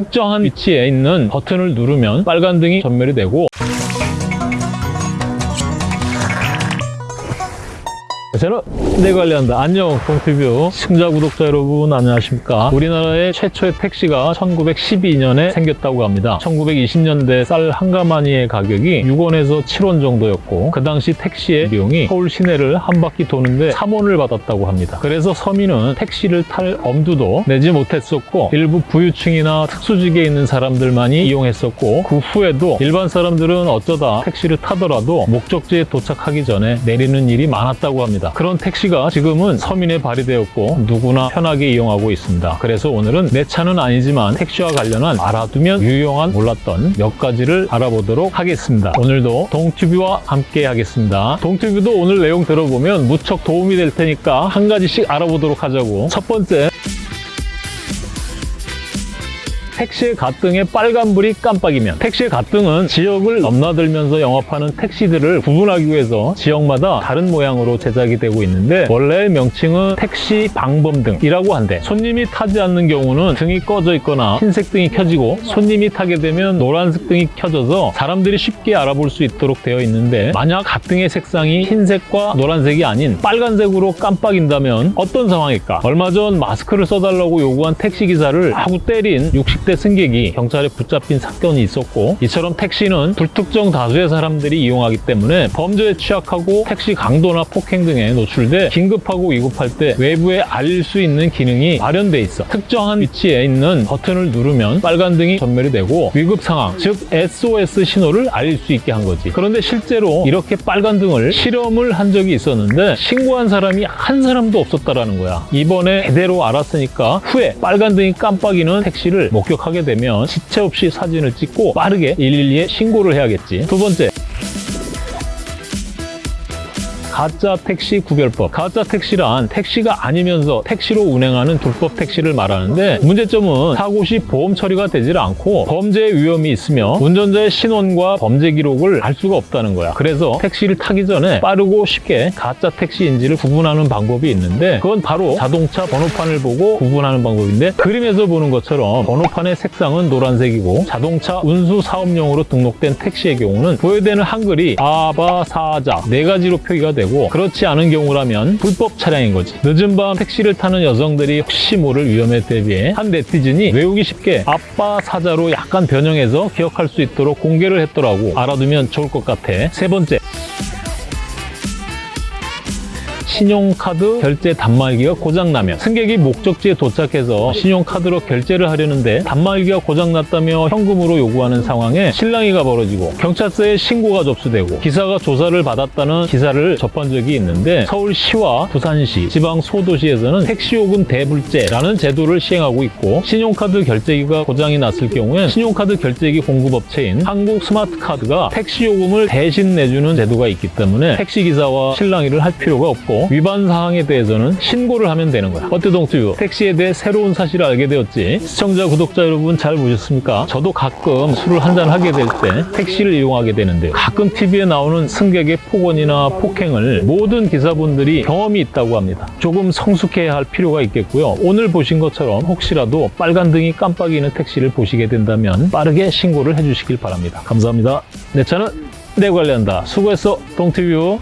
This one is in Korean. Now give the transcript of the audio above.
특정한 위치에 있는 버튼을 누르면 빨간 등이 전멸이 되고 저는 내 관리한다. 안녕, 동티뷰 시청자 구독자 여러분 안녕하십니까? 우리나라의 최초의 택시가 1912년에 생겼다고 합니다. 1920년대 쌀 한 가마니의 가격이 6원에서 7원 정도였고 그 당시 택시의 비용이 서울 시내를 한 바퀴 도는데 3원을 받았다고 합니다. 그래서 서민은 택시를 탈 엄두도 내지 못했었고 일부 부유층이나 특수직에 있는 사람들만이 이용했었고 그 후에도 일반 사람들은 어쩌다 택시를 타더라도 목적지에 도착하기 전에 내리는 일이 많았다고 합니다. 그런 택시가 지금은 서민에 발휘되었고 누구나 편하게 이용하고 있습니다. 그래서 오늘은 내 차는 아니지만 택시와 관련한 알아두면 유용한 몰랐던 몇 가지를 알아보도록 하겠습니다. 오늘도 동튜브와 함께 하겠습니다. 동튜브도 오늘 내용 들어보면 무척 도움이 될 테니까 한 가지씩 알아보도록 하자고. 첫 번째, 택시의 가등에 빨간불이 깜빡이면 택시의 가등은 지역을 넘나들면서 영업하는 택시들을 구분하기 위해서 지역마다 다른 모양으로 제작이 되고 있는데 원래 명칭은 택시 방범등이라고 한데 손님이 타지 않는 경우는 등이 꺼져 있거나 흰색 등이 켜지고 손님이 타게 되면 노란색 등이 켜져서 사람들이 쉽게 알아볼 수 있도록 되어 있는데 만약 가등의 색상이 흰색과 노란색이 아닌 빨간색으로 깜빡인다면 어떤 상황일까? 얼마 전 마스크를 써달라고 요구한 택시기사를 하고 때린 60대 승객이 경찰에 붙잡힌 사건이 있었고 이처럼 택시는 불특정 다수의 사람들이 이용하기 때문에 범죄에 취약하고 택시 강도나 폭행 등에 노출돼 긴급하고 위급할 때 외부에 알릴 수 있는 기능이 마련돼 있어 특정한 위치에 있는 버튼을 누르면 빨간 등이 전멸이 되고 위급 상황 즉 SOS 신호를 알릴 수 있게 한 거지. 그런데 실제로 이렇게 빨간 등을 실험을 한 적이 있었는데 신고한 사람이 한 사람도 없었다라는 거야. 이번에 제대로 알았으니까 후에 빨간 등이 깜빡이는 택시를 목격 하게 되면 지체 없이 사진을 찍고 빠르게 112에 신고를 해야겠지. 두 번째. 가짜 택시 구별법. 가짜 택시란 택시가 아니면서 택시로 운행하는 불법 택시를 말하는데 문제점은 사고 시 보험 처리가 되질 않고 범죄 위험이 있으며 운전자의 신원과 범죄 기록을 알 수가 없다는 거야. 그래서 택시를 타기 전에 빠르고 쉽게 가짜 택시인지를 구분하는 방법이 있는데 그건 바로 자동차 번호판을 보고 구분하는 방법인데 그림에서 보는 것처럼 번호판의 색상은 노란색이고 자동차 운수 사업용으로 등록된 택시의 경우는 부여되는 한글이 아바사자 네 가지로 표기가 되고 그렇지 않은 경우라면 불법 차량인 거지. 늦은 밤 택시를 타는 여성들이 혹시 모를 위험에 대비해 한 네티즌이 외우기 쉽게 아빠 사자로 약간 변형해서 기억할 수 있도록 공개를 했더라고. 알아두면 좋을 것 같아. 세 번째. 신용카드 결제 단말기가 고장나면 승객이 목적지에 도착해서 신용카드로 결제를 하려는데 단말기가 고장났다며 현금으로 요구하는 상황에 실랑이가 벌어지고 경찰서에 신고가 접수되고 기사가 조사를 받았다는 기사를 접한 적이 있는데 서울시와 부산시, 지방 소도시에서는 택시요금 대불제라는 제도를 시행하고 있고 신용카드 결제기가 고장이 났을 경우엔 신용카드 결제기 공급업체인 한국스마트카드가 택시요금을 대신 내주는 제도가 있기 때문에 택시기사와 실랑이를 할 필요가 없고 위반 사항에 대해서는 신고를 하면 되는 거야. 어때 동튜브? 택시에 대해 새로운 사실을 알게 되었지. 시청자, 구독자 여러분 잘 보셨습니까? 저도 가끔 술을 한잔 하게 될 때 택시를 이용하게 되는데요. 가끔 TV에 나오는 승객의 폭언이나 폭행을 모든 기사분들이 경험이 있다고 합니다. 조금 성숙해야 할 필요가 있겠고요. 오늘 보신 것처럼 혹시라도 빨간 등이 깜빡이는 택시를 보시게 된다면 빠르게 신고를 해주시길 바랍니다. 감사합니다. 내 차는 내 관리한다. 수고했어, 동티뷰.